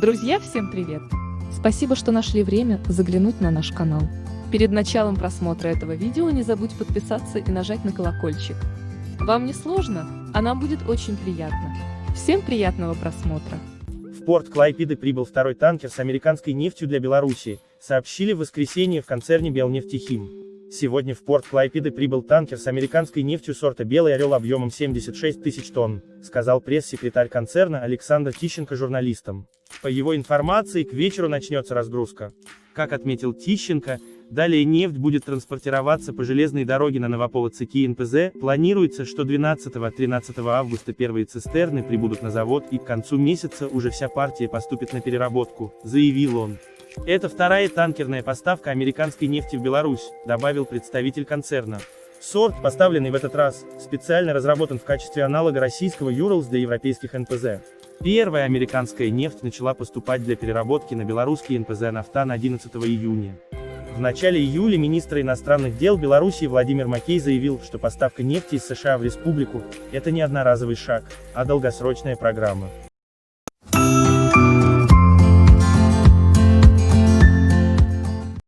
Друзья, всем привет! Спасибо, что нашли время заглянуть на наш канал. Перед началом просмотра этого видео не забудь подписаться и нажать на колокольчик. Вам не сложно, а нам будет очень приятно. Всем приятного просмотра! В порт Клайпеды прибыл второй танкер с американской нефтью для Беларуси, сообщили в воскресенье в концерне Белнефтехим. Сегодня в порт Клайпеды прибыл танкер с американской нефтью сорта «Белый орел» объемом 76 тысяч тонн, сказал пресс-секретарь концерна Александр Тищенко журналистам. По его информации, к вечеру начнется разгрузка. Как отметил Тищенко, далее нефть будет транспортироваться по железной дороге на Новополоцки НПЗ, планируется, что 12-13 августа первые цистерны прибудут на завод и к концу месяца уже вся партия поступит на переработку, заявил он. Это вторая танкерная поставка американской нефти в Беларусь, добавил представитель концерна. Сорт, поставленный в этот раз, специально разработан в качестве аналога российского Юралс для европейских НПЗ. Первая американская нефть начала поступать для переработки на белорусский НПЗ «Нафтан» 11 июня. В начале июля министр иностранных дел Беларуси Владимир Макей заявил, что поставка нефти из США в республику – это не одноразовый шаг, а долгосрочная программа.